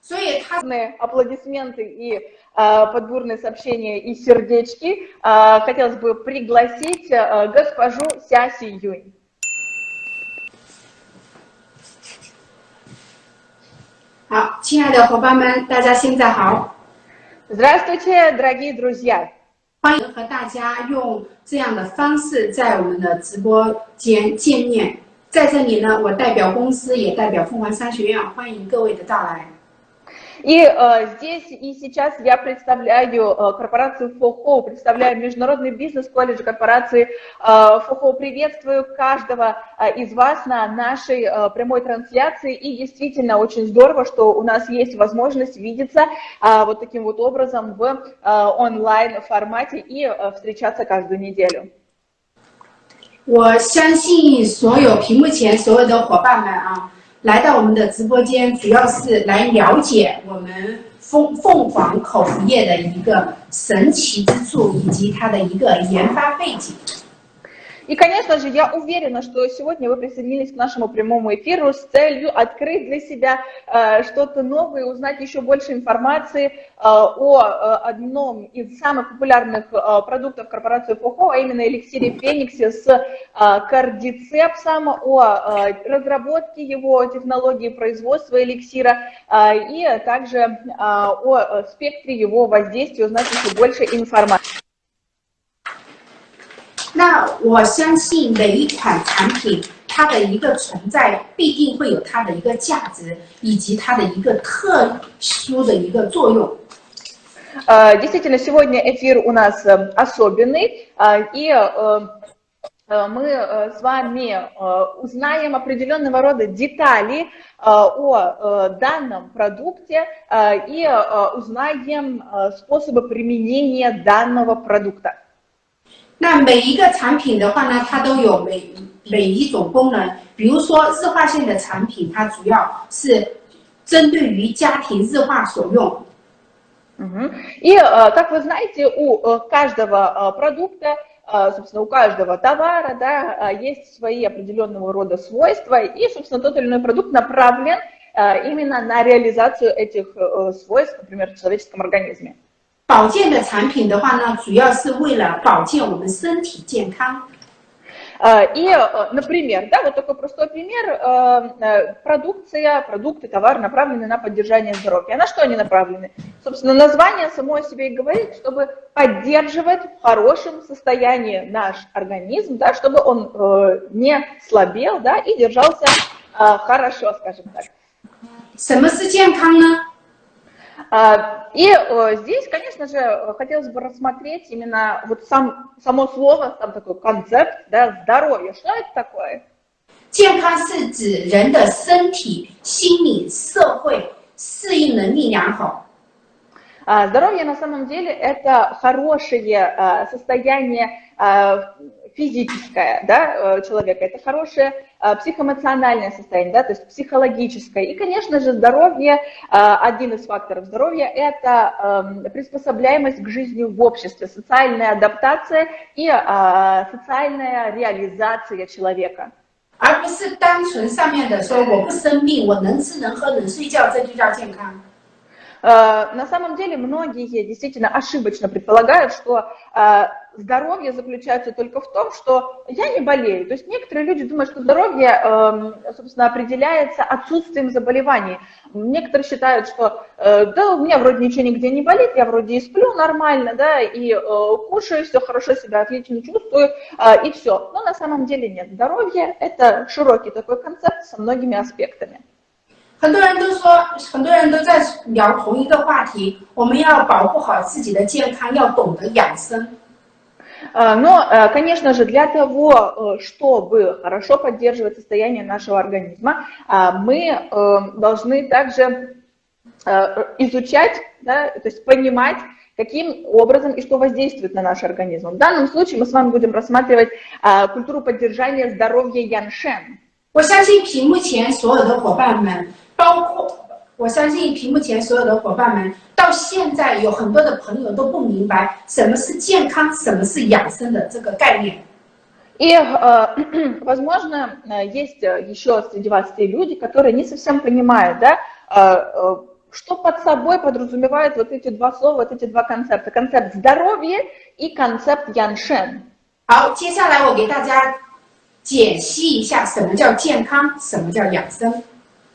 所以他 аплодисменты и э, подбурные сообщения и сердечки. Э, хотелось бы пригласить э, госпожу Сяси Юнь. 好，亲爱的伙伴们，大家现在好， Здравствуйте, дорогие друзья! 欢迎和大家用这样的方式在我们的直播间见面。在这里呢，我代表公司，也代表凤凰商学院，欢迎各位的到来。 И э, здесь и сейчас я представляю э, корпорацию ФОХО, представляю международный бизнес-колледж корпорации э, ФОХО. Приветствую каждого э, из вас на нашей э, прямой трансляции. И действительно очень здорово, что у нас есть возможность видеться э, вот таким вот образом в э, онлайн формате и э, встречаться каждую неделю. 我相信所有屏幕前所有的伙伴们啊， 来到我们的直播间，主要是来了解我们凤凤凰口服液的一个神奇之处，以及它的一个研发背景。И, конечно же, я уверена, что сегодня вы присоединились к нашему прямому эфиру с целью открыть для себя э, что-то новое, узнать еще больше информации э, о э, одном из самых популярных э, продуктов корпорации ФОХО, а именно эликсире Фениксе с э, кардицепсом, о э, разработке его, технологии производства эликсира э, и также э, о э, спектре его воздействия, узнать еще больше информации. 那我相信每一款产品，它的一个存在必定会有它的一个价值，以及它的一个特殊的一个作用。 Э, Действительно, сегодня эфир у нас э, особенный, э, и э, э, мы э, с вами э, узнаем определенного рода детали э, о э, данном продукте э, и э, узнаем э, способы применения данного продукта. 那每一个产品的话呢，它都有每每一种功能。比如说日化线的产品，它主要是针对于家庭日化所用。 Мгм. И, э, как вы знаете, у э, каждого э, продукта, э, собственно, у каждого товара, да, э, есть свои определенного рода свойства, и, собственно, тот или иной продукт направлен э, именно на реализацию этих э, свойств, например, в человеческом организме. 保健的产品的话呢，主要是为了保健我们身体健康。 Э, И, э, например, да, вот такой простой пример, э, э, продукция, продукты, товар направлены на поддержание здоровья. А на что они направлены? Собственно, название само о себе и говорит, чтобы поддерживать в хорошем состоянии наш организм, да, чтобы он э, не слабел, да, и держался э, хорошо, скажем так. 什么是健康呢？ А, И э, здесь, конечно же, э, хотелось бы рассмотреть именно вот сам, само слово, сам такой концепт, да, здоровье. Что это такое? 健康是指人的身体、心理、社会适应能力良好。 А, Здоровье на самом деле это хорошее а, состояние а, физическое да, э, человека, это хорошее а, психоэмоциональное состояние, да, то есть психологическое. И, конечно же, здоровье, а, один из факторов здоровья, это ам, приспособляемость к жизни в обществе, социальная адаптация и а, социальная реализация человека. 而不是单纯上面的说我不生病，我能吃能喝能睡觉，这就叫健康。 Э, На самом деле многие действительно ошибочно предполагают, что э, здоровье заключается только в том, что я не болею. То есть некоторые люди думают, что здоровье, эм, собственно, определяется отсутствием заболеваний. Некоторые считают, что э, да, у меня вроде ничего нигде не болит, я вроде и сплю нормально, да, и кушаю, все хорошо себя отлично чувствую, и все. Но на самом деле нет. Здоровье – это широкий такой концепт со многими аспектами. 很多人都说，很多人都在聊同一个话题，我们要保护好自己的健康，要懂得养生。 А, Но, э, конечно же, для того, э, чтобы хорошо поддерживать состояние нашего организма, а, мы э, должны также э, изучать, да, то есть понимать, каким образом и что воздействует на наш организм. В данном случае мы с вами будем рассматривать а, культуру поддержания здоровья Яншен. 我相信屏幕前所有的伙伴们， 包括我相信屏幕前所有的伙伴们，到现在有很多的朋友都不明白什么是健康，什么是养生的这个概念。 И, э, возможно, э, есть э, еще среди вас те люди, которые не совсем понимают, да, э, э, что под собой подразумевают вот эти два слова, вот эти два концепта. Концепт здоровья и концепт яншен. 好，接下来我给大家解析一下什么叫健康，什么叫养生。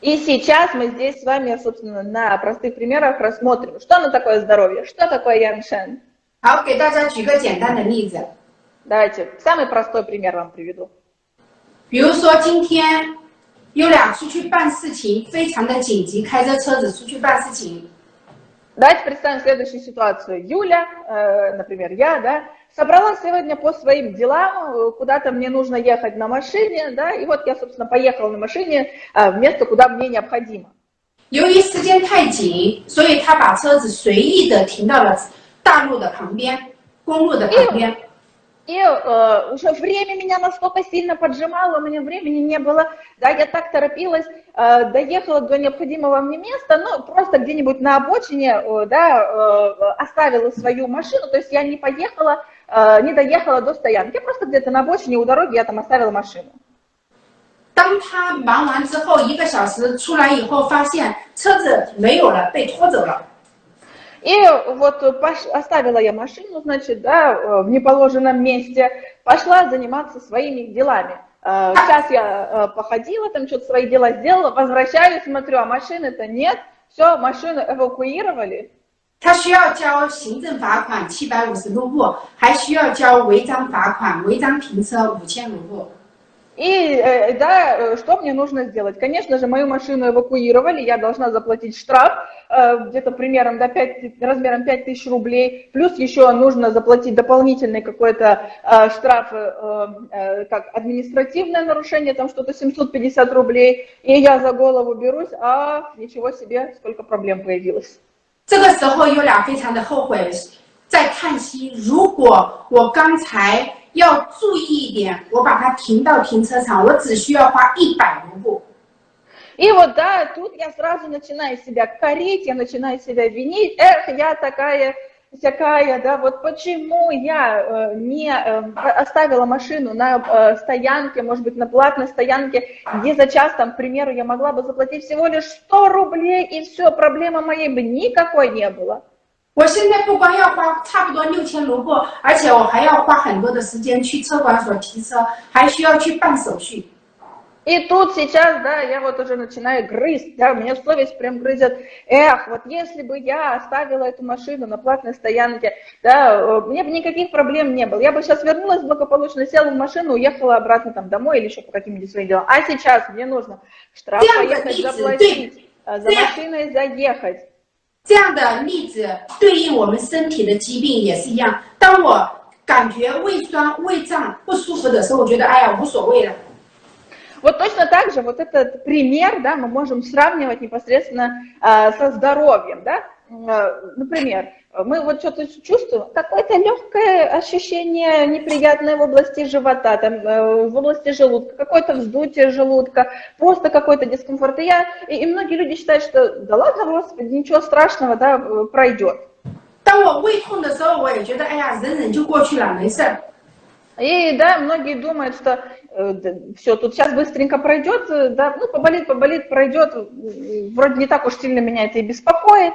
И сейчас мы здесь с вами, собственно, на простых примерах рассмотрим, что оно такое здоровье, что такое яншен. 好，给大家举个简单的例子， Давайте самый простой пример вам приведу. 比如说今天优俩出去办事情，非常的紧急，开着车子出去办事情。 Давайте представим следующую ситуацию. Юля, э, например, я, да, собралась сегодня по своим делам, э, куда-то мне нужно ехать на машине, да, и вот я, собственно, поехала на машине э, в место, куда мне необходимо. 由于时间太紧，所以他把车子随意的停到了大路的旁边，公路的旁边。 И э, уже время меня настолько сильно поджимало, у меня времени не было, да, я так торопилась, э, доехала до необходимого мне места, ну, просто где-нибудь на обочине, э, да, э, оставила свою машину, то есть я не поехала, э, не доехала до стоянки, я просто где-то на обочине у дороги я там оставила машину. 当他忙完之后，一个小时出来以后，发现车子没有了，被拖走了。 И вот пош- оставила я машину, значит, да, э, в неположенном месте, пошла заниматься своими делами. Э, Сейчас я э, походила, там что-то свои дела сделала, возвращаюсь, смотрю, а машины-то нет, все, машину эвакуировали. 他需要交行政罚款七百五十卢布，还需要交违章罚款、违章停车五千卢布。 И, э, да, э, что мне нужно сделать? Конечно же, мою машину эвакуировали, я должна заплатить штраф, э, где-то примером до 5, размером 5000 рублей, плюс еще нужно заплатить дополнительный какой-то э, штраф, э, э, как административное нарушение, там что-то 750 рублей, и я за голову берусь, а ничего себе, сколько проблем появилось. 这个时候，优俩非常的后悔，在叹息：如果我刚才要注意一点，我把它停到停车场，我只需要花一百卢布。 И вот, да, тут я сразу начинаю себя корить, я начинаю себя винить. Эх, я такая всякая, да, вот почему я э, не э, оставила машину на э, стоянке, может быть, на платной стоянке, где за час, там, к примеру, я могла бы заплатить всего лишь 100 рублей, и все, проблемы моей бы никакой не было. 我现在不光要花差不多六千卢布，而且我还要花很多的时间去车管所提车，还需要去办手续。 И тут сейчас, да, я вот уже начинаю грызть, да, меня совесть прям грызет. Эх, вот если бы я оставила эту машину на платной стоянке, да, э, мне бы никаких проблем не было. Я бы сейчас вернулась благополучно, села в машину, уехала обратно там домой или еще по каким-нибудь своим делам. А сейчас мне нужно штраф Прямо поехать идти, заплатить, э, за Прямо. машиной заехать. 这样的例子对应我们身体的疾病也是一样。当我感觉胃酸、胃胀不舒服的时候，我觉得哎呀无所谓了。 вот точно так же вот этот пример, да, мы можем сравнивать непосредственно э, со здоровьем, да, а, например, мы вот что-то чувствуем, какое-то легкое ощущение неприятное в области живота, там, э, в области желудка, какое-то вздутие желудка, просто какой-то дискомфорт. И, я, и, и многие люди считают, что да ладно, господи, ничего страшного, да, э, пройдет. И да, многие думают, что все, тут сейчас быстренько пройдет, э, да, ну, поболит, поболит, пройдет, э, вроде не так уж сильно меня это и беспокоит.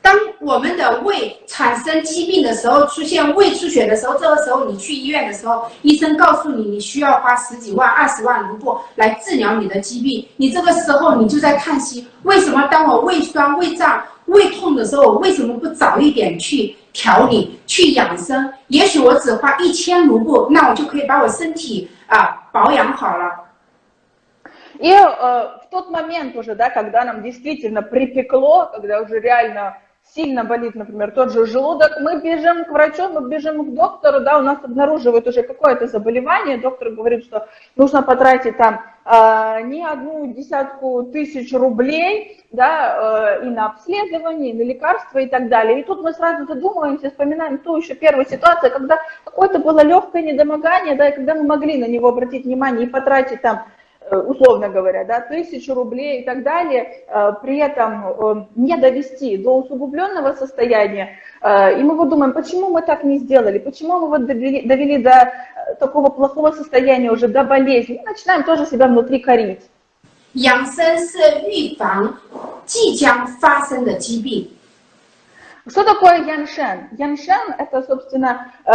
当我们的胃产生疾病的时候，出现胃出血的时候，这个时候你去医院的时候，医生告诉你你需要花十几万、二十万卢布来治疗你的疾病，你这个时候你就在叹息，为什么当我胃酸、胃胀、胃痛的时候，我为什么不早一点去 调理、去养生？也许我只花一千卢布，那我就可以把我身体啊保养好了。 И э, в тот момент уже, да, когда нам действительно припекло, когда уже реально сильно болит, например, тот же желудок, мы бежим к врачу, мы бежим к доктору, да, у нас обнаруживают уже какое-то заболевание, доктор говорит, что нужно потратить там э, не одну десятку тысяч рублей, да, э, и на обследование, и на лекарства и так далее. И тут мы сразу задумываемся, вспоминаем ту еще первую ситуацию, когда какое-то было легкое недомогание, да, и когда мы могли на него обратить внимание и потратить там условно говоря, да, тысячу рублей и так далее, при этом не довести до усугубленного состояния. И мы вот думаем, почему мы так не сделали, почему мы вот довели, довели до такого плохого состояния уже, до болезни, и начинаем тоже себя внутри корить. 养生是预防 即将发生的疾病。 Что такое яншен? Яншен – это, собственно, э,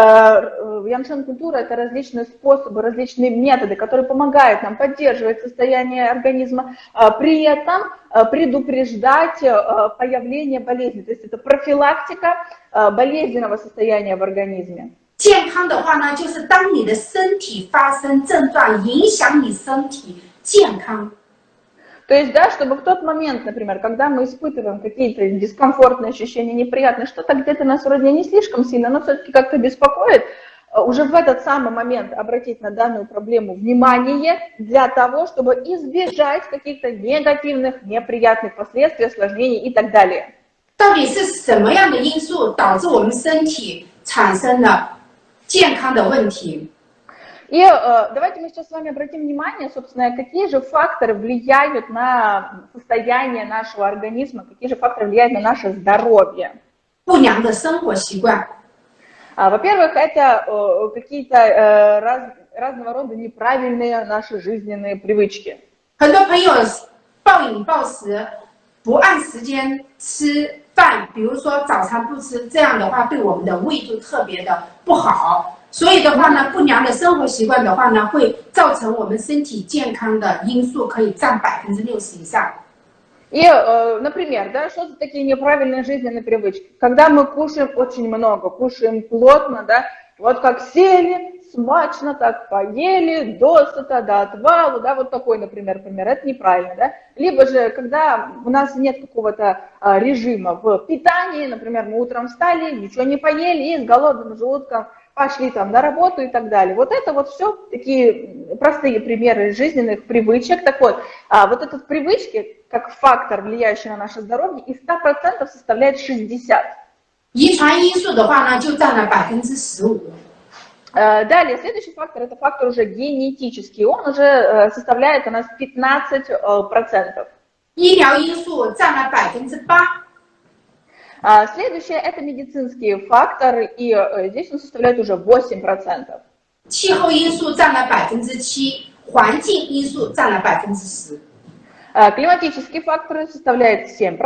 яншен культура – это различные способы, различные методы, которые помогают нам поддерживать состояние организма, э, при этом э, предупреждать э, появление болезни. То есть это профилактика э, болезненного состояния в организме. 健康的话呢，就是当你的身体发生症状，影响你身体健康。 То есть, да, чтобы в тот момент, например, когда мы испытываем какие-то дискомфортные ощущения, неприятные, что-то где-то нас вроде не слишком сильно, но все-таки как-то беспокоит, э, уже в этот самый момент обратить на данную проблему внимание для того, чтобы избежать каких-то негативных, неприятных последствий, осложнений и так далее. 到底是什么样的因素导致我们身体产生了健康的问题？ И э, давайте мы сейчас с вами обратим внимание, собственно, какие же факторы влияют на состояние нашего организма, какие же факторы влияют на наше здоровье. 不良的生活习惯， А, Во-первых, это э, какие-то э, раз- разного рода неправильные наши жизненные привычки. 很多朋友暴饮暴食，不按时间吃饭，比如说早餐不吃，这样的话对我们的胃就特别的不好。 所以的话呢，不良的生活习惯的话呢，会造成我们身体健康的因素可以占百分之六十以上。 И, э, например, да, что за такие неправильные жизненные привычки? Когда мы кушаем очень много, кушаем плотно, да, вот как сели, смачно так поели, досыта, до отвала, да, вот такой, например, пример, это неправильно, да. Либо же, когда у нас нет какого-то а, режима в питании, например, мы утром встали, ничего не поели и с голодным желудком пошли там на работу и так далее. Вот это вот все такие простые примеры жизненных привычек. Так вот, а, вот этот привычки, как фактор, влияющий на наше здоровье, из 100% составляет 60. 遗传因素的话呢，就占了百分之十五。 Э, Далее, следующий фактор, это фактор уже генетический, он уже э, составляет у нас 15%. э, процентов. 医疗因素占了百分之八， А Следующее, это медицинские факторы, и э, здесь он составляет уже 8%. 气候因素占了百分之七，环境因素占了百分之十。 Э, Климатические факторы составляют 7%,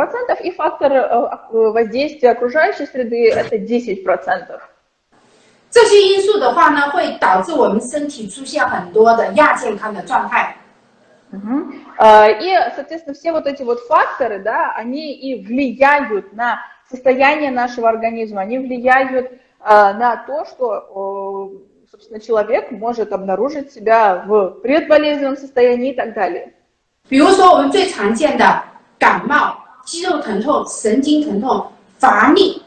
и фактор э, ок- воздействия окружающей среды это 10%. 这些因素的话呢，会导致我们身体出现很多的亚健康的状态。 Мгм. Э, И, соответственно, все вот эти вот факторы, да, они и влияют на состояние нашего организма, они влияют э, на то, что, э, собственно, человек может обнаружить себя в предболезненном состоянии и так далее. 比如说，我们最常见的感冒、肌肉疼痛、神经疼痛、乏力，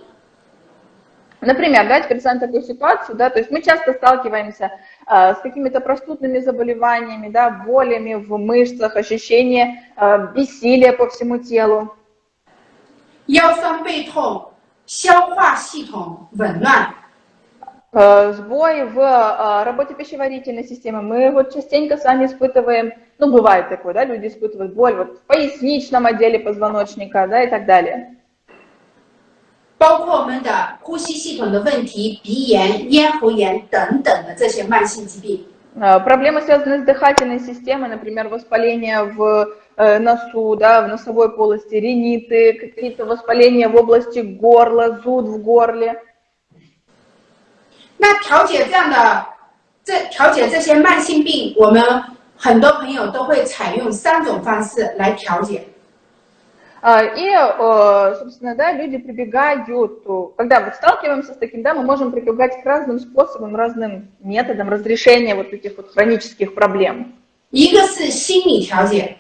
Например, давайте представим такую ситуацию, да, то есть мы часто сталкиваемся э, с какими-то простудными заболеваниями, да, болями в мышцах, ощущение э, бессилия по всему телу. 腰酸背痛、消化系统紊乱， Э, Сбой в э, работе пищеварительной системы. Мы вот частенько с вами испытываем, ну, бывает такое, да, люди испытывают боль вот в поясничном отделе позвоночника, да, и так далее. 包括我们的呼吸系统的问题、鼻炎、咽喉炎等等的这些慢性疾病。 Э, Проблемы, связанные с дыхательной системой, например, воспаление в э, носу, да, в носовой полости, риниты, какие-то воспаления в области горла, зуд в горле. 那调节这样的这调节这些慢性病，我们很多朋友都会采用三种方式来调节。 А, И, э, собственно, да, люди прибегают, э, когда вот сталкиваемся с таким, да, мы можем прибегать к разным способам, разным методам разрешения вот этих вот хронических проблем. 一个是心理调节， А,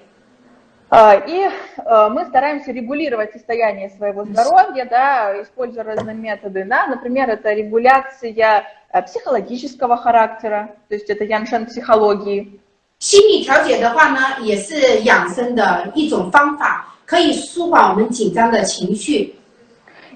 И э, мы стараемся регулировать состояние своего здоровья, да, используя разные методы, да, например, это регуляция э, психологического характера, то есть это яншен психологии. 心理调节的话呢，也是养生的一种方法，可以舒缓我们紧张的情绪。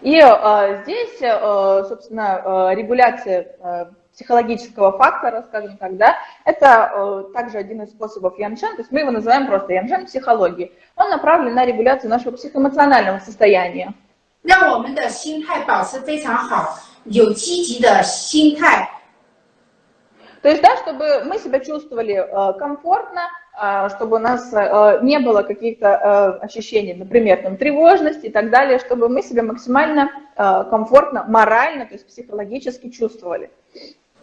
И э, здесь, э, собственно, э, регуляция э, психологического фактора, скажем так, да, это э, также один из способов яншен, то есть мы его называем просто яншен психологии. Он направлен на регуляцию нашего психоэмоционального состояния. 让我们的心态保持非常好，有积极的心态， То есть, да, чтобы мы себя чувствовали э, комфортно, э, чтобы у нас э, не было каких-то ощущений, например, там, тревожности и так далее, чтобы мы себя максимально комфортно, морально, то есть психологически чувствовали.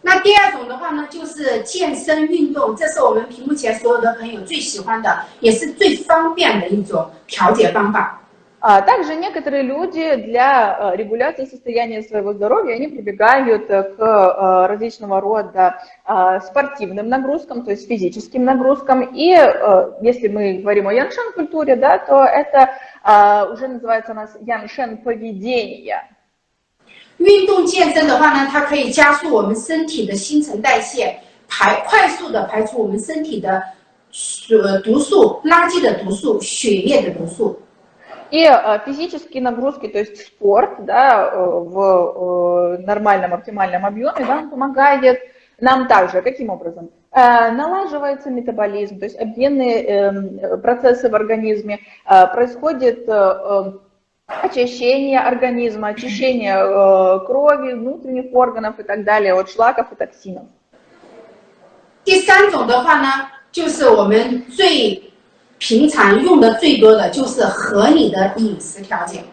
那第二种的话呢，就是健身运动，这是我们屏幕前所有的朋友最喜欢的，也是最方便的一种调节方法。А также некоторые люди для э, регуляции состояния своего здоровья, они прибегают э, к э, различного рода спортивным нагрузкам, то есть физическим нагрузкам. И если мы говорим о яншен культуре, да, то это уже называется у нас яншен поведение. 运动健身的话呢，它可以加速我们身体的新陈代谢，排快速的排除我们身体的呃毒素、垃圾的毒素、血液的毒素。И э, физические нагрузки, то есть спорт да, э, в э, нормальном, оптимальном объеме, да, помогает нам также. Каким образом? Налаживается метаболизм, то есть обменные эм, процессы в организме, происходит очищение организма, очищение крови, внутренних органов и так далее от шлаков и токсинов. 第三种的话呢，就是我们最平常用的最多的就是合理的饮食调节。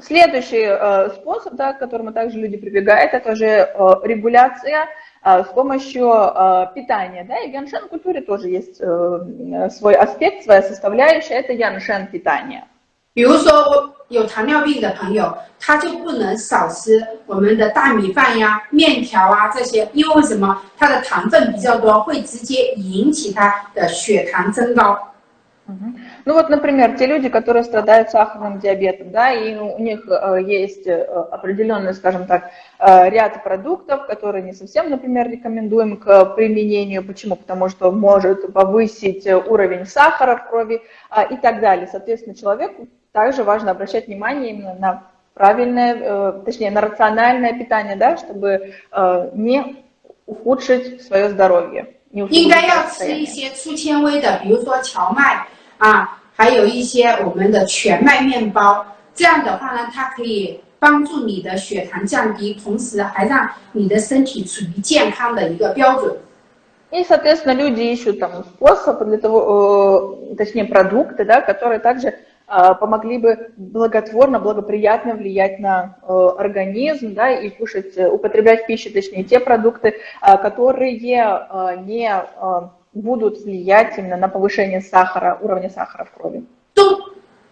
Следующий э, способ, да, к которому также люди прибегают, это же э, регуляция э, с помощью э, питания. Да, и в яншен культуре тоже есть э, свой аспект, своя составляющая, это яншен питание. 比如说有糖尿病的朋友，他就不能少吃我们的大米饭呀、面条啊这些，因为为什么？它的糖分比较多，会直接引起他的血糖增高。ну вот, например, те люди, которые страдают сахарным диабетом, да, и у них э, есть э, определенный, скажем так, э, ряд продуктов, которые не совсем, например, рекомендуем к применению. Почему? Потому что может повысить уровень сахара в крови а, и так далее. Соответственно, человеку также важно обращать внимание именно на правильное, точнее, на рациональное питание, да, чтобы не ухудшить свое здоровье. 应该要吃一些粗纤维的，比如说荞麦啊，还有一些我们的全麦面包。这样的话呢，它可以帮助你的血糖降低，同时还让你的身体处于健康的一个标准。И, соответственно, люди ищут там способ для того, точнее, продукты, да, которые также помогли бы благотворно, благоприятно влиять на организм, да, и кушать, употреблять в пищу, точнее, те продукты, которые не будут влиять именно на повышение сахара, уровня сахара в крови.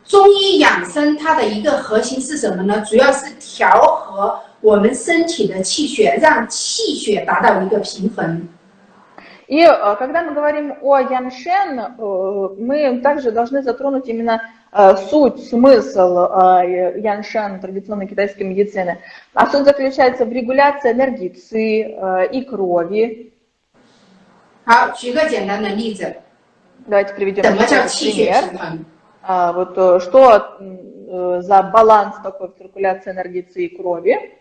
中医养生它的一个核心是什么呢？主要是调和我们身体的气血，让气血达到一个平衡。И когда мы говорим о яншен, мы также должны затронуть именно Э, суть, смысл э, Яншан традиционной китайской медицины. А суть заключается в регуляции энергии ци э, и крови. Давайте приведем пример. А, вот что за баланс такой в циркуляции энергии ци и крови?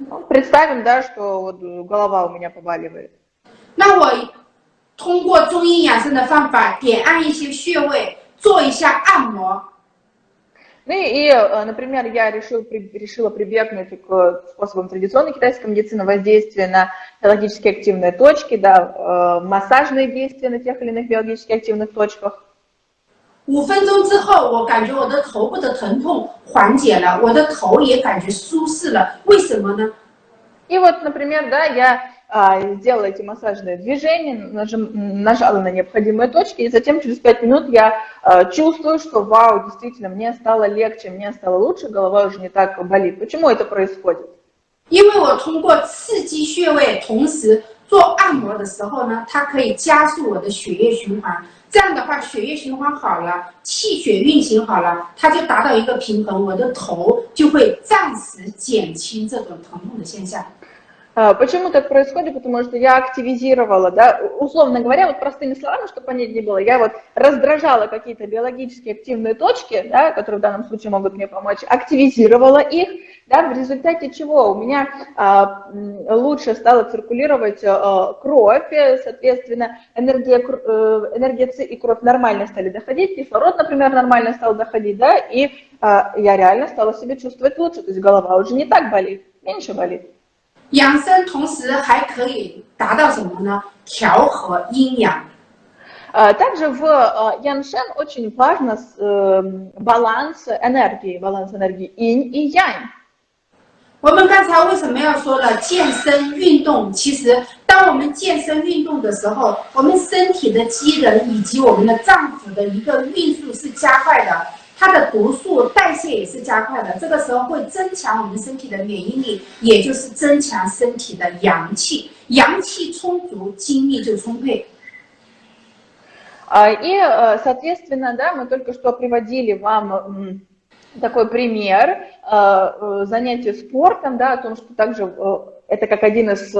Ну, представим, да, что вот голова у меня побаливает. 通过中医养生的方法，点按一些穴位，做一下按摩。Ну и, например, я решил, решила прибегнуть к способам традиционной китайской медицины, воздействия на биологически активные точки, да, массажные действия на тех или иных биологически активных точках. 五分钟之后，我感觉我的头部的疼痛缓解了，我的头也感觉舒适了。为什么呢？И вот, например, да, я а, сделала эти массажные движения, нажим, нажала на необходимые точки, и затем через 5 минут я а, чувствую, что вау, действительно, мне стало легче, мне стало лучше, голова уже не так болит. Почему это происходит? 因为我通过刺激穴位，同时做按摩的时候呢，它可以加速我的血液循环。这样的话，血液循环好了，气血运行好了，它就达到一个平衡，我的头就会暂时减轻这种疼痛的现象。 Почему так происходит? Потому что я активизировала, да, условно говоря, вот простыми словами, чтобы понять не было, я вот раздражала какие-то биологически активные точки, да, которые в данном случае могут мне помочь, активизировала их, да, в результате чего у меня а, лучше стала циркулировать а, кровь, соответственно, энергия, э, энергия ЦИ и кровь нормально стали доходить, кислород, например, нормально стал доходить, да, и а, я реально стала себя чувствовать лучше, то есть голова уже не так болит, меньше болит. 养生同时还可以达到什么呢？调和阴阳。Также в Яншен очень важно баланс энергии, баланс энергии инь и янь. 我们刚才为什么要说了健身运动？其实，当我们健身运动的时候，我们身体的机能以及我们的脏腑的一个运速是加快的， 它的毒素代谢也是加快的。这个时候会增强我们身体的免疫力，也就是增强身体的阳气。阳气充足，精力就充沛。И, соответственно, да, мы только что приводили вам такой пример занятия спортом, да, о том, что также это как один из э,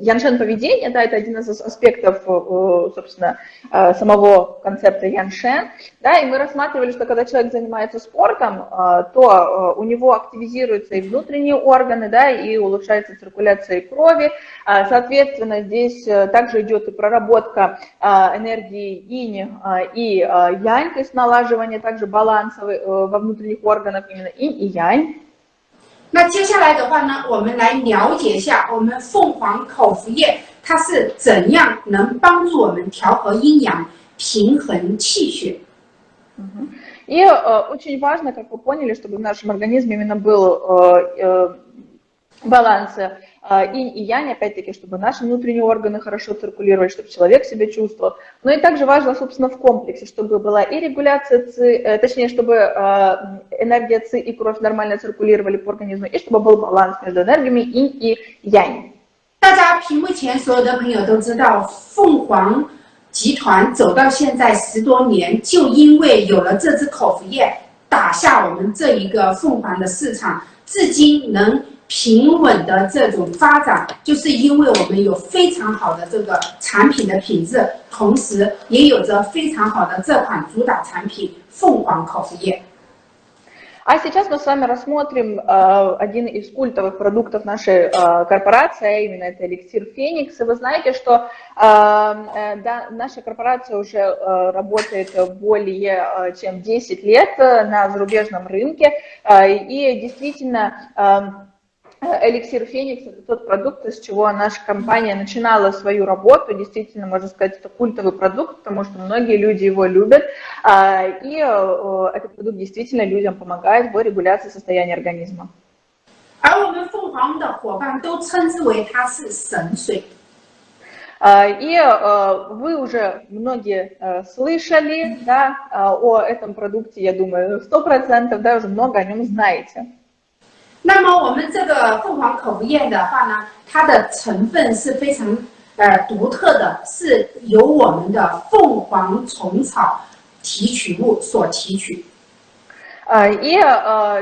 яншен поведения, да, это один из аспектов, э, собственно, э, самого концепта яншен, да, и мы рассматривали, что когда человек занимается спортом, э, то э, у него активизируются и внутренние органы, да, и улучшается циркуляция крови, э, соответственно, здесь э, также идет и проработка э, энергии инь э, и э, янь, то есть налаживание также баланса э, во внутренних органах именно инь и янь, 那接下来的话呢，我们来了解一下我们凤凰口服液它是怎样能帮助我们调和阴阳、平衡气血。И э, очень важно, как вы поняли, чтобы в нашем организме именно был э, э, баланс а, инь и янь, опять-таки, чтобы наши внутренние органы хорошо циркулировали, чтобы человек себя чувствовал. Но и также важно, собственно, в комплексе, чтобы была и регуляция ЦИ, э, точнее, чтобы а, энергия ЦИ и кровь нормально циркулировали по организму, и чтобы был баланс между энергиями инь и янь. 大家屏幕前所有的朋友都知道，凤凰集团走到现在十多年，就因为有了这支口服液，打下我们这一个凤凰的市场，至今能 平稳的这种发展，就是因为我们有非常好的这个产品的品质，同时也有着非常好的这款主打产品凤凰口服液。А сейчас мы с вами рассмотрим э, один из культовых продуктов нашей э, корпорации, а именно это эликсир Феникс. И вы знаете, что э, э, да, наша корпорация уже э, работает более э, чем 10 лет на зарубежном рынке. Э, и действительно... Э, Эликсир Феникс – это тот продукт, с чего наша компания начинала свою работу. Действительно, можно сказать, это культовый продукт, потому что многие люди его любят. И этот продукт действительно людям помогает в регуляции состояния организма. 而我们凤凰的伙伴都称之为它是神水。И вы уже многие слышали да, о этом продукте, я думаю, 100%, да, уже много о нем знаете. 那么我们这个凤凰口服液的话呢，它的成分是非常呃独特的，是由我们的凤凰虫草提取物所提取。И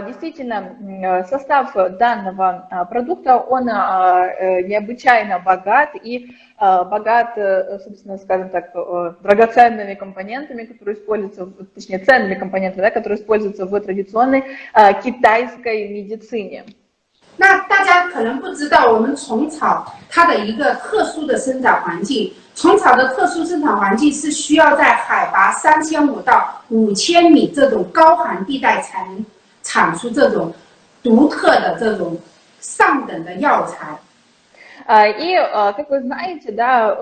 действительно состав данного продукта, он необычайно богат и богат, собственно, скажем так, драгоценными компонентами, которые используются, точнее, ценными компонентами, да, которые используются в традиционной китайской медицине. 那大家可能不知道，我们虫草它的一个特殊的生长环境。 虫草的特殊生长环境是需要在海拔三千五到五千米这种高寒地带才能产出这种独特的这种上等的药材。И, как вы знаете, да,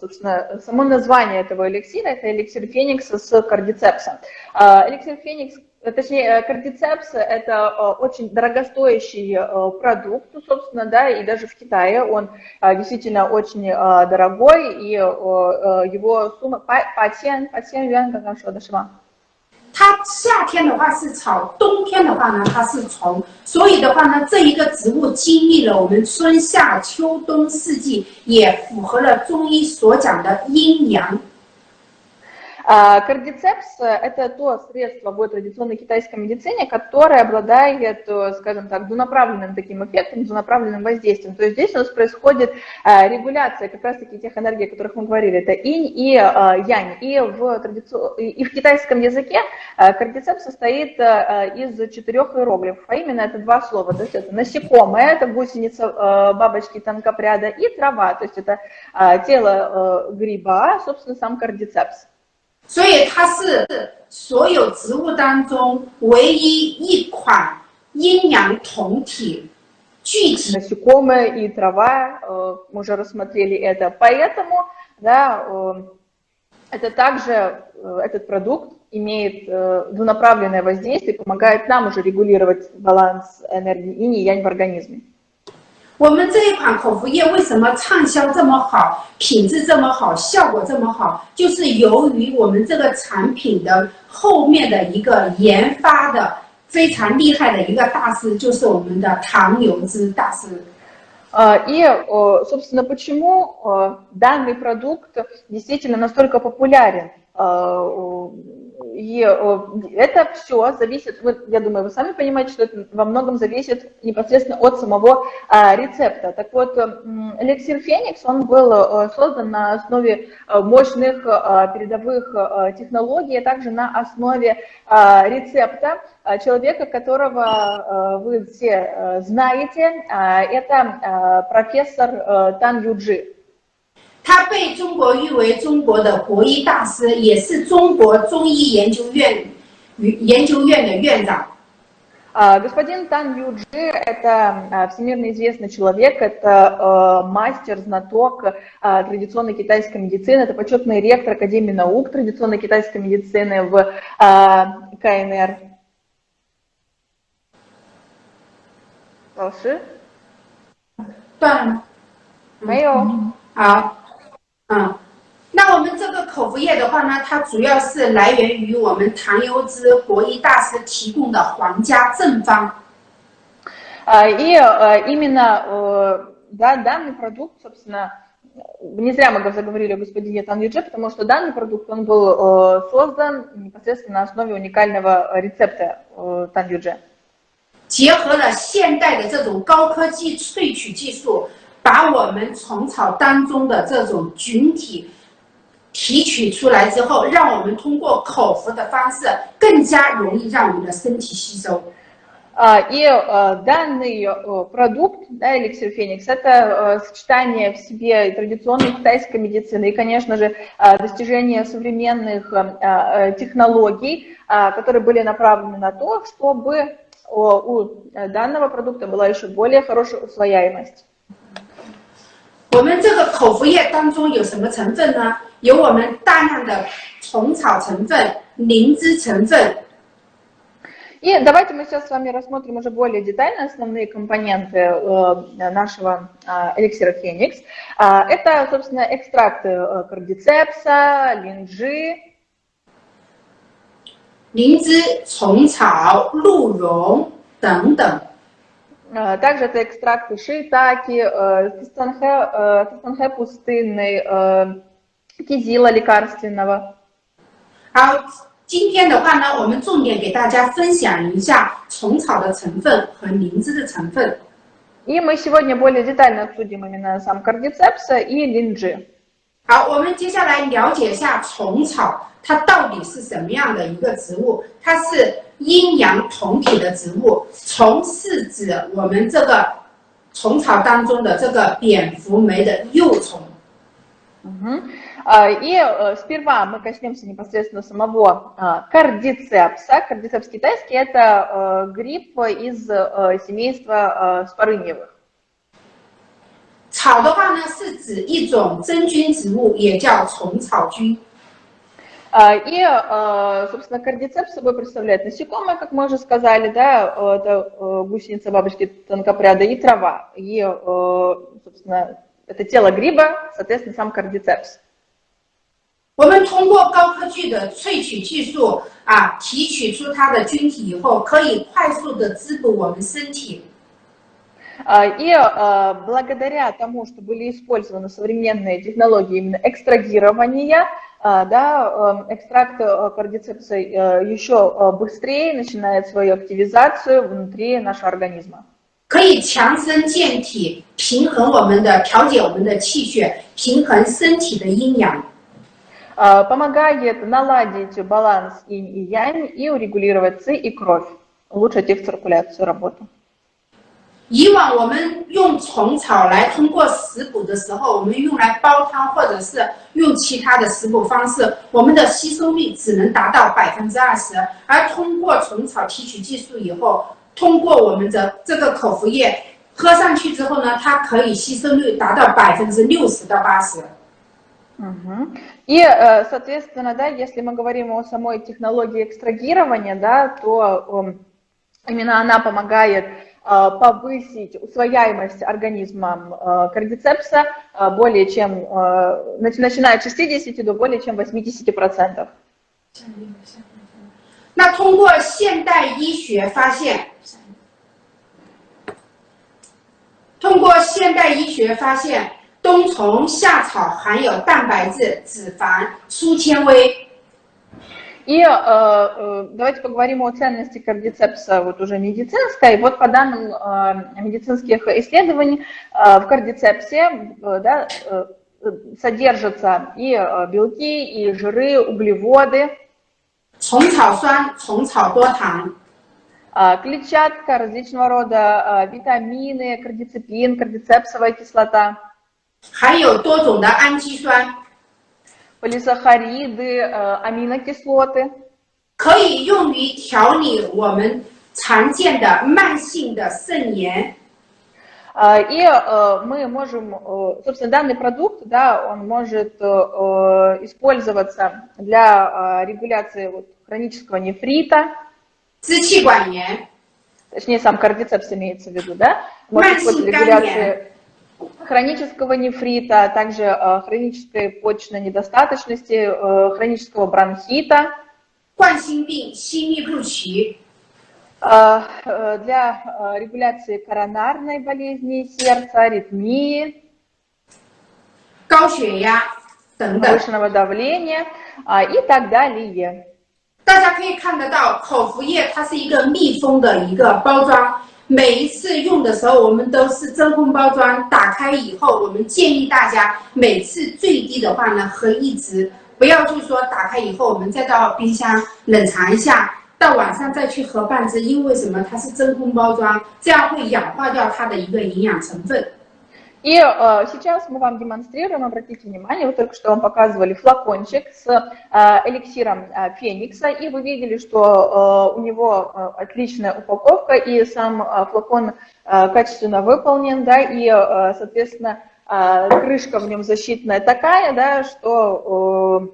собственно, само название этого эликсира – это эликсир Феникса с кардицепсом. Эликсир Феникс точнее, кардицепс – это очень дорогостоящий продукт, собственно, да, и даже в Китае он действительно очень дорогой, и его сумма, патен, патен юан, как нам что дошла? 它夏天的话是草，冬天的话呢它是虫，所以的话呢，这一个植物经历了我们春夏秋冬四季，也符合了中医所讲的阴阳。 Кардицепс – это то средство в традиционной китайской медицине, которое обладает, скажем так, двунаправленным таким эффектом, двунаправленным воздействием. То есть здесь у нас происходит регуляция как раз-таки тех энергий, о которых мы говорили. Это инь и янь. И в, традици... и в китайском языке кардицепс состоит из четырех иероглифов, а именно это два слова. То есть это насекомое, это гусеница бабочки тонкопряда, и трава, то есть это тело гриба, собственно, сам кардицепс. 所以它是所有植物当中唯一一款阴阳同体 具体 насекомые и трава, э, мы уже рассмотрели это. Поэтому да, э, это также, э, этот продукт имеет двунаправленное воздействие, помогает нам уже регулировать баланс энергии инь и янь в организме. 我们这一款口服液为什么畅销这么好，品质这么好，效果这么好？就是由于我们这个产品的后面的一个研发的非常厉害的一个大师，就是我们的唐牛之大师。И, собственно, почему данный продукт действительно настолько популярен? И это все зависит, я думаю, вы сами понимаете, что это во многом зависит непосредственно от самого рецепта. Так вот, эликсир Феникс, он был создан на основе мощных передовых технологий, а также на основе рецепта человека, которого вы все знаете, это профессор Тан Юджи. 他被中国誉为中国的国医大师，也是中国中医研究院研究院的院长。Господин Тан Юджи – это всемирно известный человек, это мастер, знаток традиционной китайской медицины, это почетный ректор Академии наук традиционной китайской медицины в КНР. 老师？断了吗？没有。好。 嗯，那我们这个口服液的话呢，它主要是来源于我们唐优之国医大师提供的皇家正方。И именно да, данный продукт, собственно, не зря мы заговорили о господине Танвидже, потому что данный продукт, он был создан непосредственно на основе уникального рецепта Танвидже. 结合了现代的这种高科技萃取技术， 把我们虫草当中的这种菌体提取出来之后，让我们通过口服的方式更加容易让我们的身体吸收。И данный продукт, да, эликсир Феникс, это сочетание в себе традиционной китайской медицины и, конечно же, достижение современных технологий, которые были направлены на то, чтобы у данного продукта была еще более хорошая усвояемость. 我们这个口服液当中有什么成分呢？有我们大量的虫草成分、灵芝成分。И давайте мы сейчас с вами рассмотрим уже более детально основные компоненты э, нашего э, эликсира Феникс. Э, это, собственно, экстракты э, кардицепса, линджи. 灵芝、虫草、鹿茸等等。 Э, также это экстракты шиитаки, фистанхе, э, фистанхе пустынный, э, кизила лекарственного. 好，今天的话呢，我们重点给大家分享一下虫草的成分和灵芝的成分。И мы сегодня более детально обсудим именно сам кардицепса и линджи. 好，我们接下来了解一下虫草，它到底是什么样的一个植物？它是 阴阳同体的植物。虫是指我们这个虫草当中的这个蝙蝠酶的幼虫。Угу. И сперва мы коснемся непосредственно самого кардицепса. Кардицепс китайский – это гриб из семейства спорыньевых. 草的话呢，是指一种真菌植物，也叫虫草菌。 И, собственно, кардицепс собой представляет насекомое, как мы уже сказали, да, это гусеница, бабочки, тонкопряда и трава. И, собственно, это тело гриба, соответственно, сам кардицепс. 我们通过高科技的萃取技术啊，提取出它的菌体以后，可以快速的滋补我们身体。и благодаря тому, что были использованы современные технологии именно экстрагирования, да, экстракт кардицепса еще быстрее начинает свою активизацию внутри нашего организма. 可以强身健体，平衡我们的调节我们的气血，平衡身体的阴阳。Помогает наладить баланс инь и янь и урегулировать ци и кровь, улучшить их циркуляцию, работу. 以往我们用虫草来通过食补的时候，我们用来煲汤或者是用其他的食补方式，我们的吸收率只能达到百分之二十。而通过虫草提取技术以后，通过我们的这个口服液， 喝上去之后呢，它可以吸收率达到百分之六十到八十。 Мгм. И, э, соответственно, да, если мы говорим о самой технологии экстрагирования, да, то эм, именно она помогает э, повысить усвояемость организмом э, кардицепса э, более чем, э, нач- начиная от 60 до более чем 80%. 那通过现代医学发现，通过现代医学发现，冬虫夏草含有蛋白质、脂肪、粗纤维。 И э, э, давайте поговорим о ценности кардицепса вот уже медицинской. Вот по данным э, медицинских исследований, э, в кардицепсе э, да, э, содержатся и э, белки, и жиры, углеводы, 虫草酸、虫草多糖、 э, клетчатка, различного рода э, витамины, кардицепин, кардицепсовая кислота, 含有多种的氨基酸， полисахариды, э, аминокислоты. 可以用于调理我们常见的慢性的肾炎。 А, И э, мы можем, э, собственно, данный продукт, да, он может э, э, использоваться для э, регуляции вот, хронического нефрита, 支气管炎、 точнее, сам кардицепс имеется в виду, да, может использоваться для регуляции хронического нефрита, а также э, хронической почечной недостаточности, э, хронического бронхита. Э, для регуляции коронарной болезни сердца, аритмии, повышенного давления а, и так далее. 大家可以看得到，口服液它是一个密封的一个包装，每一次用的时候，我们都是真空包装。打开以后，我们建议大家每次最低的话呢，喝一支，不要就是说打开以后，我们再到冰箱冷藏一下，到晚上再去喝半支。因为什么？它是真空包装，这样会氧化掉它的一个营养成分。И э, сейчас мы вам демонстрируем, обратите внимание, вот только что вам показывали флакончик с э, эликсиром э, феникса, и вы видели, что э, у него э, отличная упаковка, и сам э, флакон э, качественно выполнен, да, и, э, соответственно, э, крышка в нем защитная такая, да, что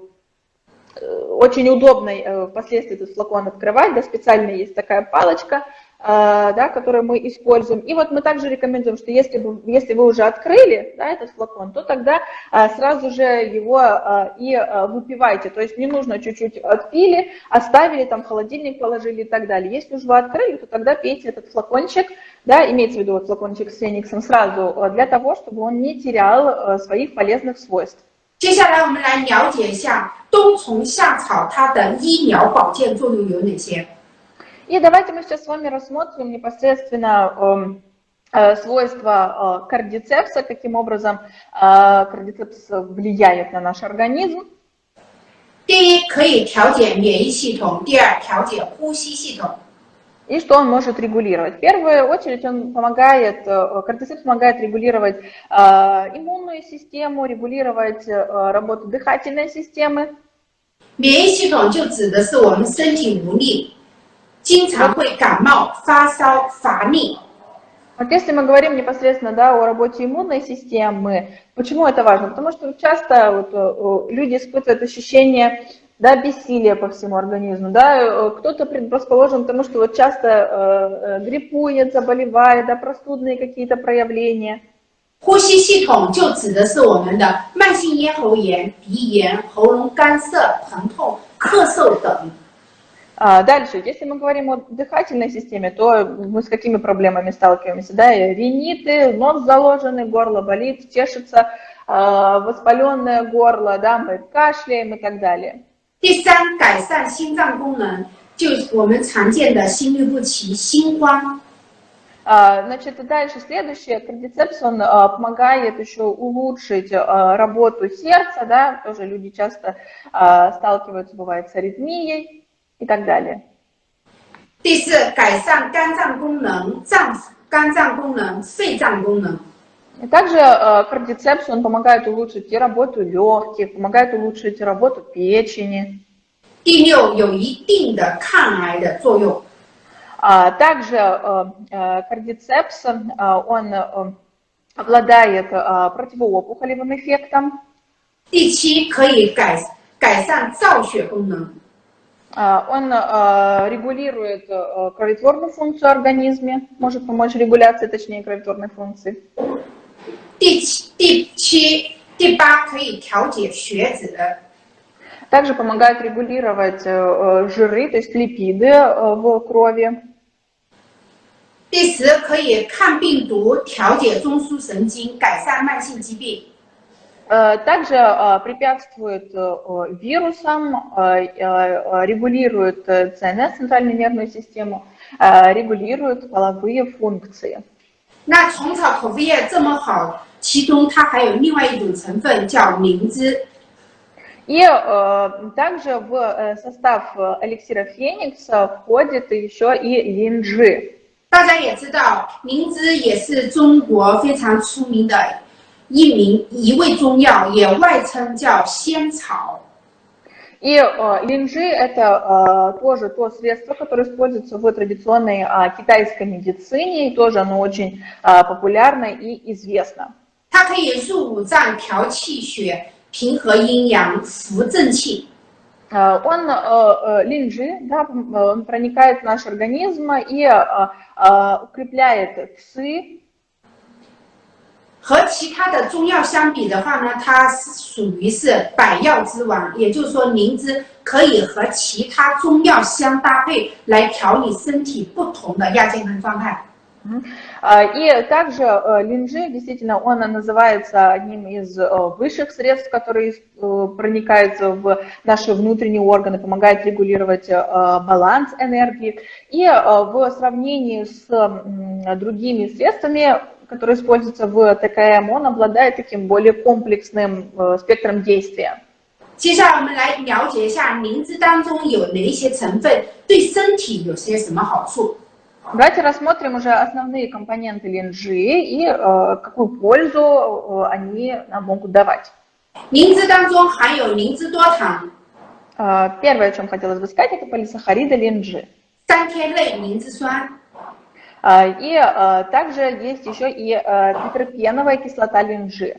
э, э, очень удобно э, впоследствии этот флакон открывать, да, специально есть такая палочка, да, которую мы используем. И вот мы также рекомендуем, что если, бы, если вы уже открыли да, этот флакон, то тогда э, сразу же его э, и э, выпивайте. То есть не нужно чуть-чуть отпили, оставили, там в холодильник положили и так далее. Если уже вы открыли, то тогда пейте этот флакончик, да, имеется в виду вот флакончик с фениксом сразу, э, для того, чтобы он не терял э, своих полезных свойств. 接下来我们来了解一下冬虫夏草它的医疗保健作用有哪些。 И давайте мы сейчас с вами рассмотрим непосредственно эм, э, свойства э, кардицепса, каким образом э, кардицепс влияет на наш организм. 第一，可以调节免疫系统；第二，调节呼吸系统； И что он может регулировать? В первую очередь он помогает, э, кардицепс помогает регулировать э, иммунную систему, регулировать э, работу дыхательной системы. 免疫系统就指的是我们身体无力， 经常会感冒、发烧、乏力。 Вот если мы говорим непосредственно да, о работе иммунной системы, почему это важно? Потому что часто вот, э, люди испытывают ощущение да, бессилия по всему организму. Да? Э, Кто-то предрасположен к тому, что вот часто э, э, гриппует, заболевает, да, простудные какие-то проявления. 呼吸系统就指的是我们的慢性咽喉炎、鼻炎、喉咙干涩、疼痛、咳嗽等。 А, Дальше, если мы говорим о дыхательной системе, то мы с какими проблемами сталкиваемся? Да? И Риниты, нос заложенный, горло болит, чешется, а, воспаленное горло, да, мы кашляем и так далее. 第三，改善心脏功能，就是我们常见的心律不齐、心慌。 А, Значит, дальше следующее, кардицепс, он а, помогает еще улучшить а, работу сердца, да, тоже люди часто а, сталкиваются, бывает, с аритмией и так далее. 第四，改善肝脏功能、脏肝脏功能、肺脏功能。 И также э, кардицепс, он помогает улучшить и работу легких, помогает улучшить работу печени. 第六，有一定的抗癌的作用。 Также кардицепс, он обладает противоопухолевым эффектом. 第七，可以改改善造血功能。 Он регулирует кроветворную функцию организме, может помочь регуляции, точнее, кроветворной функции. 第七，第七，第八，可以调节血脂。Также помогает регулировать жиры, то есть липиды в крови. 第十，可以抗病毒、调节中枢神经、改善慢性疾病。 Э, также э, препятствует э, вирусам, регулирует ЦНС, центральную нервную систему, регулирует половые функции. 那虫草口服液这么好，其中它还有另外一种成分叫灵芝。И э, также в состав эликсира Феникс входит еще и линджи. 大家也知道，灵芝也是中国非常出名的 一名一味中药，也外称叫仙草。И э, линжи это э, тоже то средство, которое используется в традиционной э, китайской медицине, и тоже оно очень э, популярно и известно. 它可以入五脏、调气血、平和阴阳、扶正气。Uh, он uh, линджи, да, он проникает в наш организм и uh, укрепляет ци, 和其他的中药相比的话呢，它是属于是百药之王，也就是说灵芝可以和其他中药相搭配来调理身体不同的亚健康状态。И также линджи, действительно, он называется одним из высших средств, которые проникают в наши внутренние органы, помогает регулировать баланс энергии. И в сравнении с другими средствами который используется в ТКМ, он обладает таким более комплексным э, спектром действия. 接下来我们来了解一下灵芝当中有哪一些成分对身体有些什么好处。Давайте рассмотрим уже основные компоненты линжи и э, какую пользу э, они нам могут давать. 灵芝当中含有灵芝多糖。Э, первое, о чем хотелось бы сказать, это полисахариды линжи. 三天类灵芝酸。 и также есть еще и петерпеновая кислота линжи.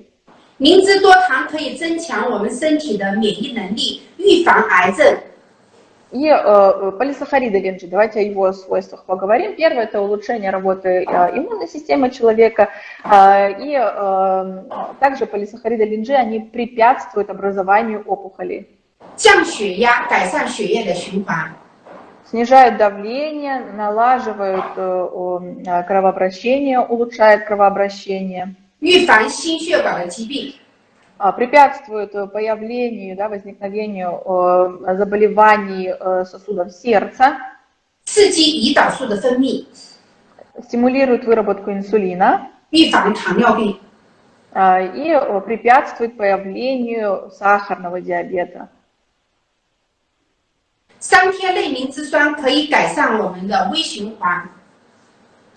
灵芝多糖可以增强我们身体的免疫能力，预防癌症。И э, полисахариды линжи, давайте о его свойствах поговорим. Первое – это улучшение работы э, иммунной системы человека. Э, и э, также полисахариды линжи, они препятствуют образованию опухолей. 降血压，改善血液的循环。 Снижают давление, налаживают э, э, кровообращение, улучшает кровообращение. А, препятствует появлению, да, возникновению э, заболеваний сосудов сердца. Стимулирует выработку инсулина. А, и препятствует появлению сахарного диабета. 三萜类灵芝酸可以改善我们的微循环。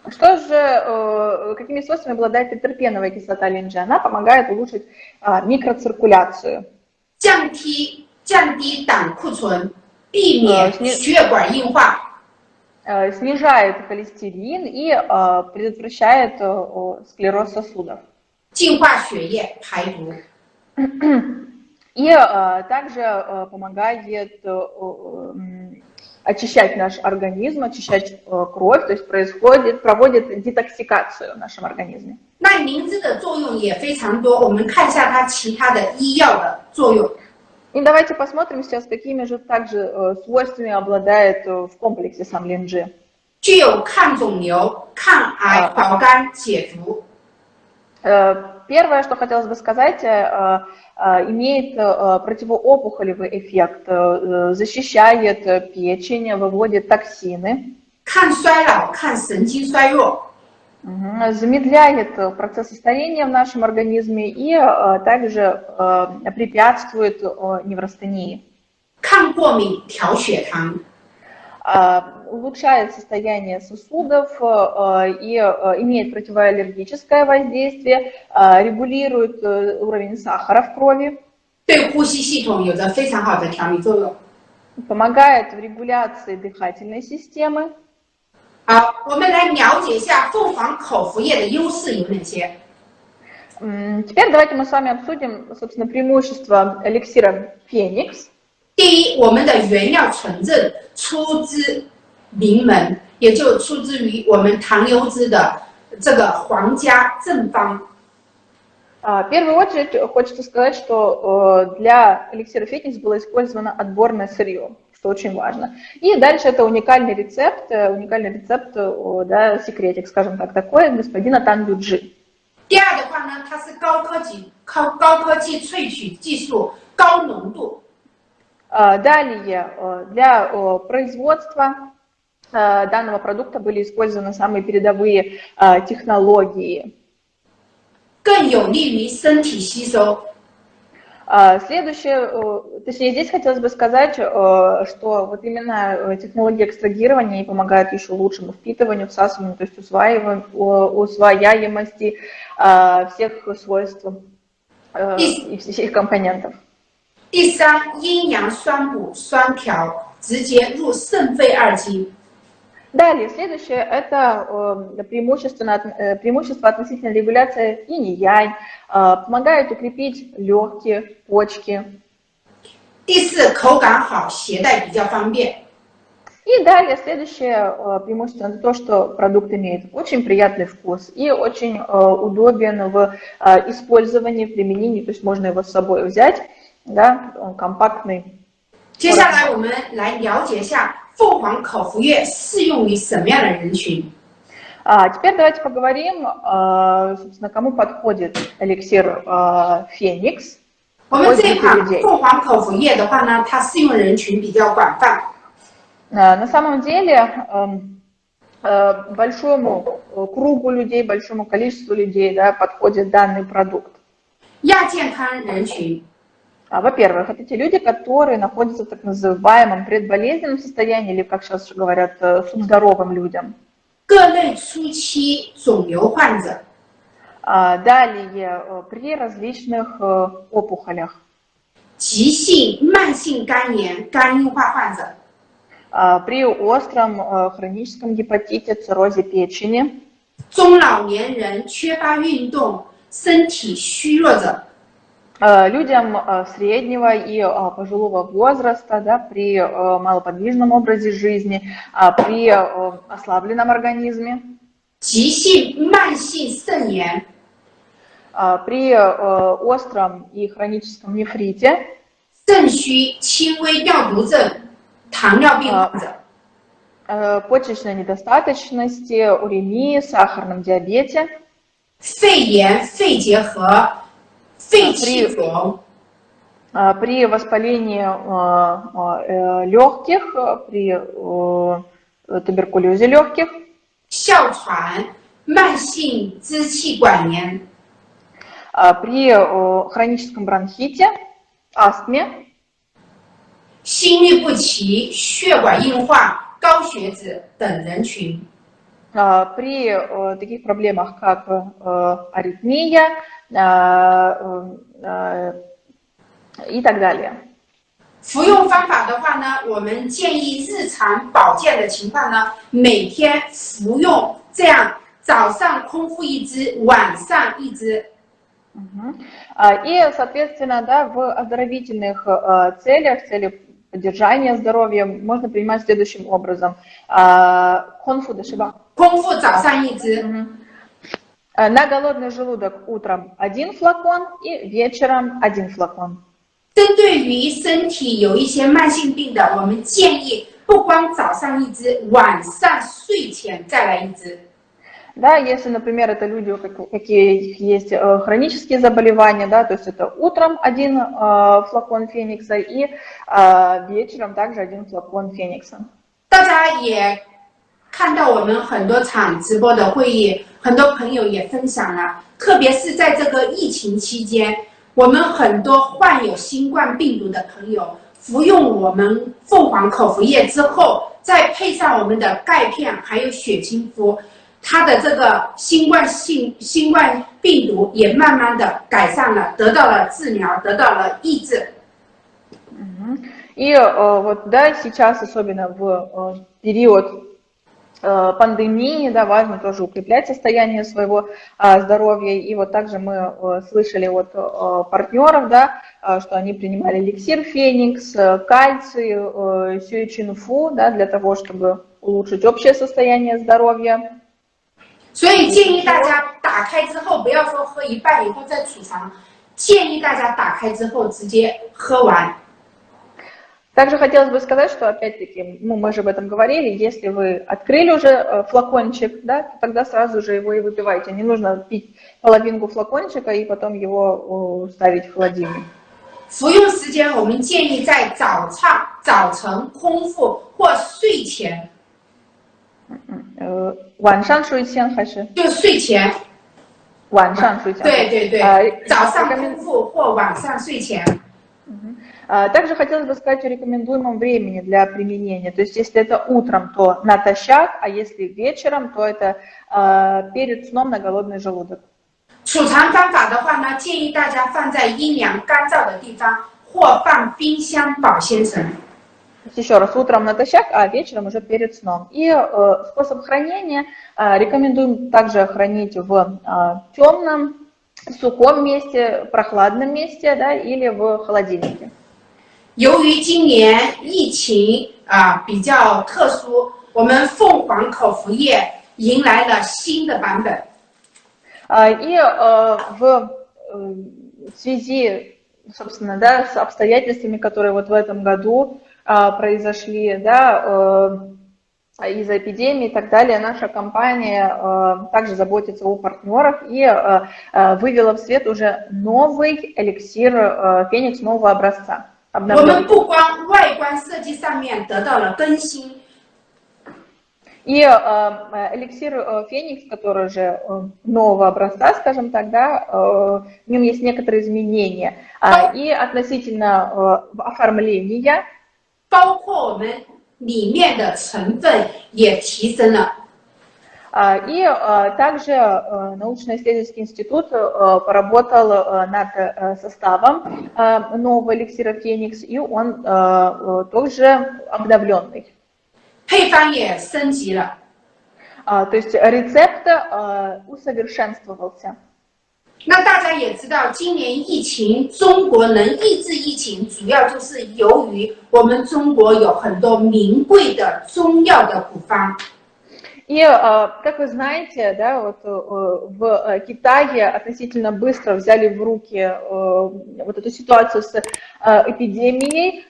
Что же, э, какими свойствами обладает петерпеновая кислота линджи? Она помогает улучшить а, микроциркуляцию. 降低降低胆固醇，避免血管硬化。Э, снижает холестерин и э, предотвращает склероз сосудов. 净化血液，排毒。 И э, также э, помогает э, очищать наш организм, очищать кровь, то есть происходит, проводит детоксикацию в нашем организме. 那灵芝的作用也非常多，我们看一下它其他的医药的作用。И давайте посмотрим сейчас, какими же также свойствами обладает в комплексе сам линджи. 具有抗肿瘤、抗癌、保肝、解毒。 Первое, что хотелось бы сказать, Э, имеет э, противоопухолевый эффект, э, защищает печень, выводит токсины. Замедляет процессы старения в нашем организме и также препятствует неврастении. 抗过敏，调血糖。 улучшает состояние сосудов э, и э, имеет противоаллергическое воздействие, э, регулирует уровень сахара в крови. Помогает в регуляции дыхательной системы. 好，我们来了解一下凤凰口服液的优势有哪些。 Теперь давайте мы с вами обсудим, собственно, преимущества эликсира Феникс. 第一，我们的原料纯正，出自 名门，也就出自于我们唐优之的这个皇家正方。 А, В первую очередь хочется сказать, что э, для эликсира Феникс было использовано отборное сырье, что очень важно. И дальше это уникальный рецепт, э, уникальный рецепт, э, да, секретик, скажем так, такой господина Тан Юджи. 第二的话呢，它是高科技、高高科技萃取技术、高浓度。 А, Далее, э, для э, производства э, данного продукта были использованы самые передовые э, технологии. 更有利于身体吸收。 А, Следующее, э, точнее, здесь хотелось бы сказать, э, что вот именно э, технологии экстрагирования и помогают еще лучшему впитыванию, всасыванию, то есть усваиванию, усвояемости э, всех свойств э, и всех компонентов. 第三，阴阳酸补、酸调，直接入肾肺二经。 Далее, следующее – это э, преимущественно, э, преимущество относительно регуляции инь-янь, э, помогает укрепить легкие, почки. 第四，口感好，携带比较方便。 И далее, следующее э, преимущество – это то, что продукт имеет очень приятный вкус и очень э, удобен в э, использовании, в применении, то есть можно его с собой взять, да, он компактный. 接下来我们来了解一下 凤凰口服液适用于什么样的人群。 А теперь давайте поговорим, э, собственно, кому подходит эликсир э, Феникс. 我们这一款凤凰口服液的话呢，它适用人群比较广泛。 Э, На самом деле эм, э, большому э, кругу людей, большому количеству людей да, подходит данный продукт. 亚健康人群、 А, Во-первых, это те люди, которые находятся в так называемом предболезненном состоянии, или, как сейчас говорят, э, субздоровым людям. 各类初期肿瘤患者、 А, Далее, э, при различных э, опухолях, 急性慢性肝炎、肝硬化患者、 а, при остром э, хроническом гепатите, циррозе печени, 中老年人缺乏运动、身体虚弱者、 э, людям э, среднего и э, пожилого возраста, да, при э, малоподвижном образе жизни, а, при э, ослабленном организме, 急性慢性肾炎、 а, при э, остром и хроническом нефрите, 肾虚、轻微尿毒症、糖尿病患者、 э, почечной недостаточности, уремии, сахарном диабете, 肺炎、肺结核、 肺气肿、 э, при воспалении э, э, легких, э, при э, туберкулезе легких, 哮喘、慢性支气管炎、 э, при э, хроническом бронхите, астме, 心律不齐、血管硬化、高血脂等人群。 э, при э, таких проблемах, как э, аритмия э, э, и так далее. 服用方法的话呢，我们建议日常保健的情况呢，每天服用这样，早上空腹一支，晚上一支。 Мгм. А, И, соответственно, да, в оздоровительных э, целях, целях поддержания здоровья можно принимать следующим образом. А, Конфу дошиба. 空腹早上一支， Мгм. Э, На голодный желудок утром один флакон и вечером один флакон. 针对于身体有一些慢性病的，我们建议不光早上一支，晚上睡前再来一支。 Да, если, например, это люди, у как- каких есть э, хронические заболевания, да, то есть это утром один э, флакон феникса и э, вечером также один флакон феникса. 大家也 看到我们很多场直播的会议，很多朋友也分享了，特别是在这个疫情期间，我们很多患有新冠病毒的朋友服用我们凤凰口服液之后，再配上我们的钙片还有血清肤，它的这个新冠性新冠病毒也慢慢的改善了，得到了治疗，得到了抑制。 Мгм. И э, вот, да, сейчас, особенно в э, период пандемии, да, важно тоже укреплять состояние своего здоровья. И вот также мы слышали от партнеров, да, что они принимали эликсир Феникс, кальций, сюичинфу, да, для того, чтобы улучшить общее состояние здоровья. 所以建议大家打开之后，不要说喝一半以后再储藏，建议大家打开之后直接喝完。 Также хотелось бы сказать, что опять-таки, ну, мы же об этом говорили, если вы открыли уже флакончик, да, то тогда сразу же его и выпивайте. Не нужно пить половинку флакончика и потом его ставить в холодильник. 服用时间，我们建议在早上、早晨空腹或睡前。呃，晚上睡前还是？就睡前。晚上睡前。对对对。呃，早上空腹或晚上睡前。 Также хотелось бы сказать о рекомендуемом времени для применения. То есть, если это утром, то натощак, а если вечером, то это э, перед сном на голодный желудок. 储藏方法的话呢，建议大家放在阴凉干燥的地方，或放冰箱保鲜层。Еще раз, утром натощак, а вечером уже перед сном. И э, способ хранения э, рекомендуем также хранить в э, темном, сухом месте, прохладном месте да, или в холодильнике. 由于今年疫情啊比较特殊，我们凤凰口服液迎来了新的版本。И в связи, собственно, да, с обстоятельствами, которые вот в этом году произошли, да, из-за эпидемии и так далее, наша компания также заботится о партнерах и вывела в свет уже новый эликсир Феникс нового образца. 我们不光外观设计上面得到了更新。И э, эликсир э, Феникс, который же э, нового образца, скажем так, да, э, в нем есть некоторые изменения. Э, и относительно э, оформления. 包括我们 里面的成分也提升了。И также научно-исследовательский институт поработал над составом нового эликсира Феникс, и он тоже обновленный. 配方也升级了。То есть рецепт усовершенствовался. 那大家也知道，今年疫情，中国能抑制疫情，主要就是由于我们中国有很多名贵的中药的古方。И, как вы знаете, да, вот в Китае относительно быстро взяли в руки вот эту ситуацию с эпидемией,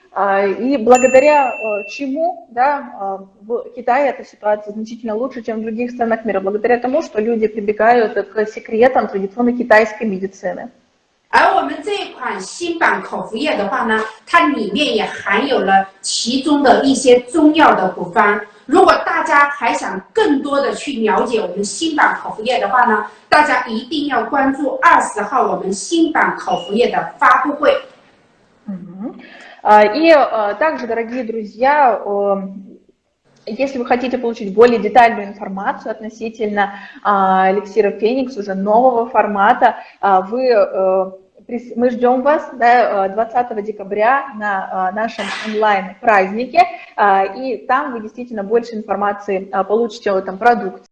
и благодаря чему да, в Китае эта ситуация значительно лучше, чем в других странах мира, благодаря тому, что люди прибегают к секретам традиционной китайской медицины. 而我们这一款新版口服液的话呢，它里面也含有了其中的一些中药的古方。 如果大家还想更多的去了解我们新版口服液的话呢，大家一定要关注二十号我们新版口服液的发布会。И также, дорогие друзья, если вы хотите получить более детальную информацию относительно эликсира Феникс уже нового формата, вы мы ждем вас да, 20 э, декабря на э, нашем онлайн-празднике, э, и там вы действительно больше информации получите о этом продукте.